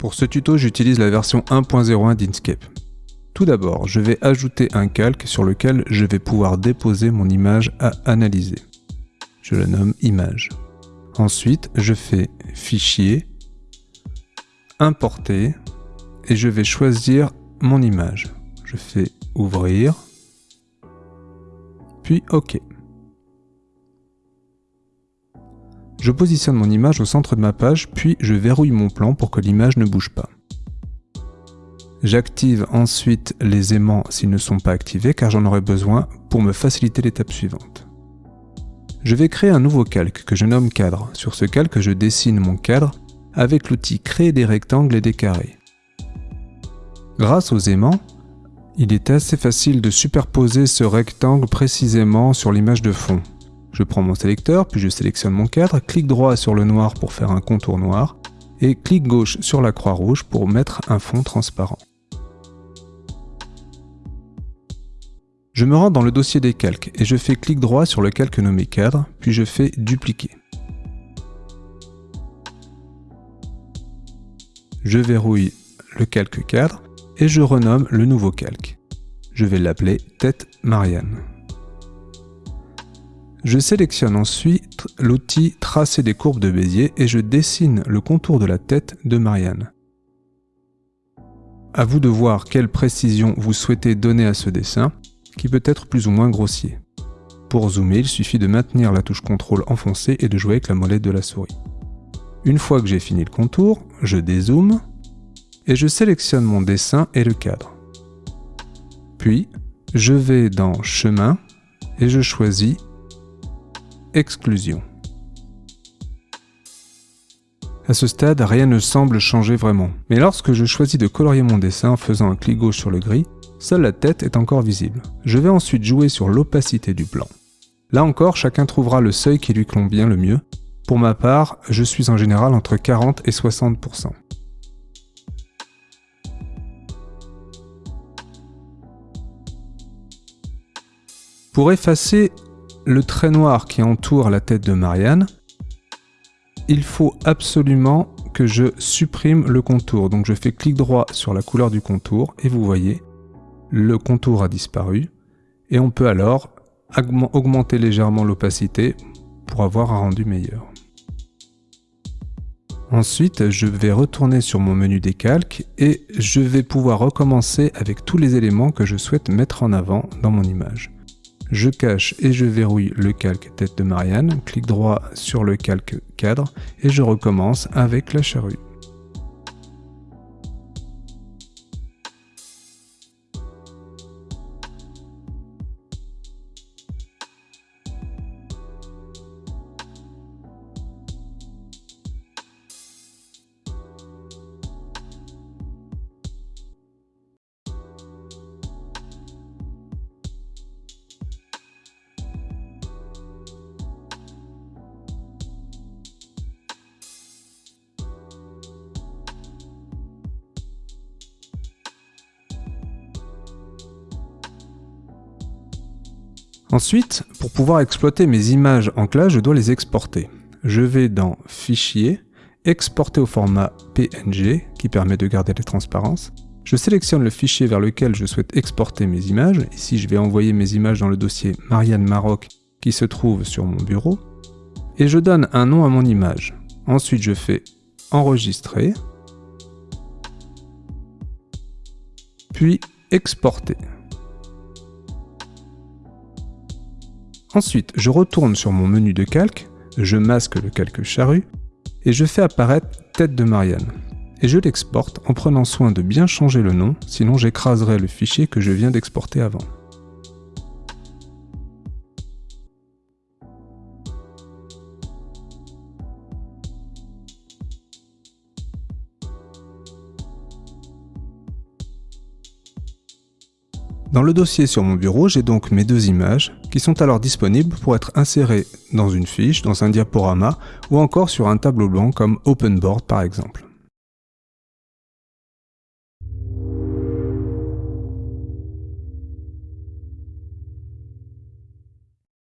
Pour ce tuto, j'utilise la version 1.01 d'Inkscape. Tout d'abord, je vais ajouter un calque sur lequel je vais pouvoir déposer mon image à analyser. Je la nomme image. Ensuite, je fais Fichier, Importer, et je vais choisir mon image. Je fais Ouvrir, puis OK. Je positionne mon image au centre de ma page, puis je verrouille mon plan pour que l'image ne bouge pas. J'active ensuite les aimants s'ils ne sont pas activés car j'en aurai besoin pour me faciliter l'étape suivante. Je vais créer un nouveau calque que je nomme cadre. Sur ce calque, je dessine mon cadre avec l'outil créer des rectangles et des carrés. Grâce aux aimants, il est assez facile de superposer ce rectangle précisément sur l'image de fond. Je prends mon sélecteur, puis je sélectionne mon cadre, clic droit sur le noir pour faire un contour noir, et clic gauche sur la croix rouge pour mettre un fond transparent. Je me rends dans le dossier des calques et je fais clic droit sur le calque nommé cadre, puis je fais dupliquer. Je verrouille le calque cadre et je renomme le nouveau calque. Je vais l'appeler tête Marianne. Je sélectionne ensuite l'outil Tracer des courbes de Bézier et je dessine le contour de la tête de Marianne. À vous de voir quelle précision vous souhaitez donner à ce dessin, qui peut être plus ou moins grossier. Pour zoomer, il suffit de maintenir la touche CTRL enfoncée et de jouer avec la molette de la souris. Une fois que j'ai fini le contour, je dézoome et je sélectionne mon dessin et le cadre. Puis, je vais dans Chemin et je choisis Exclusion. À ce stade, rien ne semble changer vraiment. Mais lorsque je choisis de colorier mon dessin en faisant un clic gauche sur le gris, seule la tête est encore visible. Je vais ensuite jouer sur l'opacité du plan. Là encore, chacun trouvera le seuil qui lui convient le mieux. Pour ma part, je suis en général entre 40 et 60%. Pour effacer le trait noir qui entoure la tête de Marianne, il faut absolument que je supprime le contour. Donc je fais clic droit sur la couleur du contour et vous voyez, le contour a disparu. Et on peut alors augmenter légèrement l'opacité pour avoir un rendu meilleur. Ensuite, je vais retourner sur mon menu des calques et je vais pouvoir recommencer avec tous les éléments que je souhaite mettre en avant dans mon image. Je cache et je verrouille le calque tête de Marianne, clic droit sur le calque cadre et je recommence avec la charrue. Ensuite, pour pouvoir exploiter mes images en classe, je dois les exporter. Je vais dans Fichier, Exporter au format PNG, qui permet de garder les transparences. Je sélectionne le fichier vers lequel je souhaite exporter mes images. Ici, je vais envoyer mes images dans le dossier Marianne Maroc, qui se trouve sur mon bureau. Et je donne un nom à mon image. Ensuite, je fais Enregistrer, puis Exporter. Ensuite, je retourne sur mon menu de calque, je masque le calque charrue, et je fais apparaître tête de Marianne. Et je l'exporte en prenant soin de bien changer le nom, sinon j'écraserai le fichier que je viens d'exporter avant. Dans le dossier sur mon bureau, j'ai donc mes deux images, qui sont alors disponibles pour être insérées dans une fiche, dans un diaporama, ou encore sur un tableau blanc comme OpenBoard par exemple.